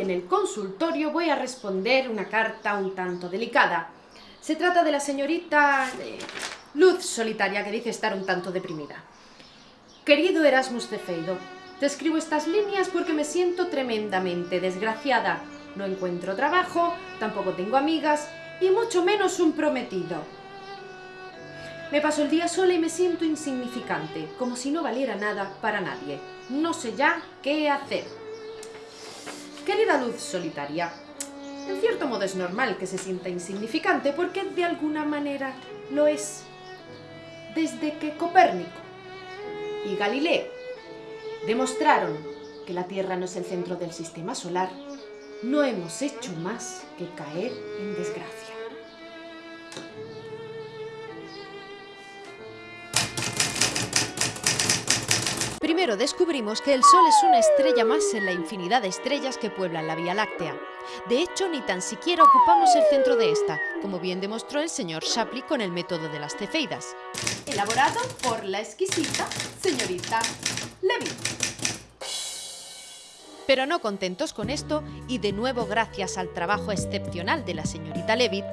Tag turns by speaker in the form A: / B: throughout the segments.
A: en el consultorio voy a responder una carta un tanto delicada. Se trata de la señorita eh, Luz Solitaria, que dice estar un tanto deprimida. Querido Erasmus de Feido, te escribo estas líneas porque me siento tremendamente desgraciada. No encuentro trabajo, tampoco tengo amigas y mucho menos un prometido. Me paso el día sola y me siento insignificante, como si no valiera nada para nadie. No sé ya qué hacer. Querida luz solitaria, en cierto modo es normal que se sienta insignificante porque de alguna manera lo es. Desde que Copérnico y Galileo demostraron que la Tierra no es el centro del sistema solar, no hemos hecho más que caer en desgracia. Primero descubrimos que el Sol es una estrella más en la infinidad de estrellas que pueblan la Vía Láctea. De hecho, ni tan siquiera ocupamos el centro de esta, como bien demostró el señor Shapley con el método de las cefeidas. Elaborado por la exquisita señorita Levy. Pero no contentos con esto, y de nuevo gracias al trabajo excepcional de la señorita Levitt,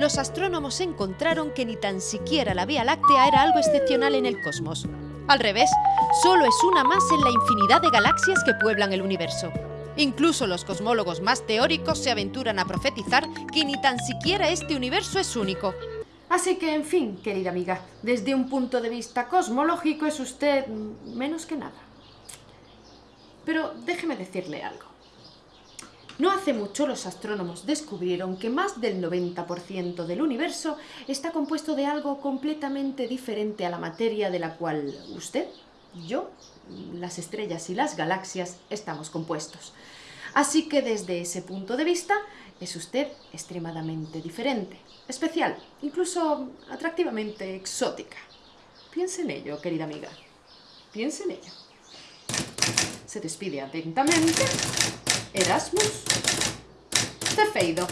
A: los astrónomos encontraron que ni tan siquiera la Vía Láctea era algo excepcional en el cosmos. Al revés, solo es una más en la infinidad de galaxias que pueblan el universo. Incluso los cosmólogos más teóricos se aventuran a profetizar que ni tan siquiera este universo es único. Así que, en fin, querida amiga, desde un punto de vista cosmológico es usted menos que nada. Pero déjeme decirle algo. No hace mucho los astrónomos descubrieron que más del 90% del universo está compuesto de algo completamente diferente a la materia de la cual usted, yo, las estrellas y las galaxias estamos compuestos. Así que desde ese punto de vista es usted extremadamente diferente, especial, incluso atractivamente exótica. Piense en ello, querida amiga. Piense en ello. Se despide atentamente Erasmus Cefeido.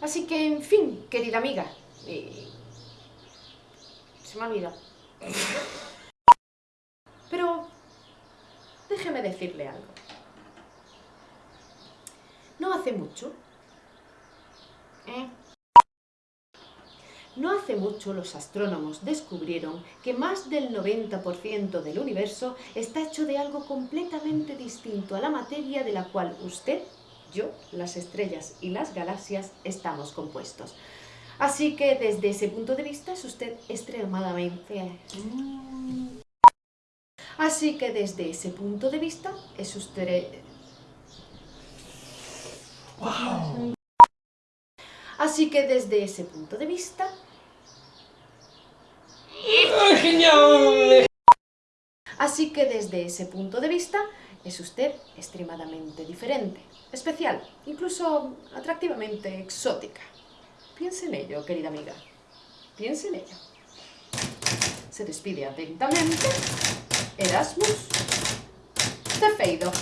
A: Así que, en fin, querida amiga, eh, se me ha olvidado. Pero déjeme decirle algo. No hace mucho, ¿eh? No hace mucho los astrónomos descubrieron que más del 90% del universo está hecho de algo completamente distinto a la materia de la cual usted, yo, las estrellas y las galaxias estamos compuestos. Así que desde ese punto de vista es usted extremadamente... Así que desde ese punto de vista es usted... Así que desde ese punto de vista...
B: ¡Genial!
A: Así que desde ese punto de vista es usted extremadamente diferente, especial, incluso atractivamente exótica. Piense en ello, querida amiga. Piense en ello. Se despide atentamente Erasmus Cefeido.